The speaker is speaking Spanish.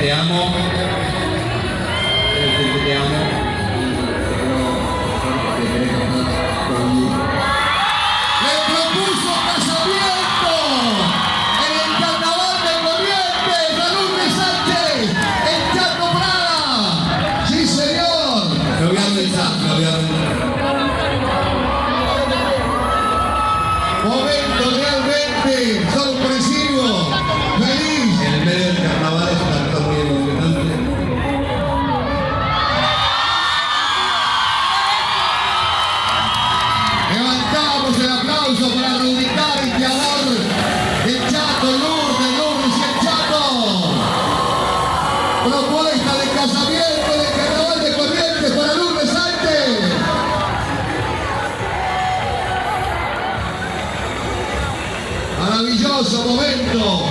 regaliamo el aplauso para reubicar este amor. El Chato, Lourdes, Lourdes y el Chato. Propuesta de casamiento del carnaval de Corrientes para Lourdes Sánchez. Maravilloso momento.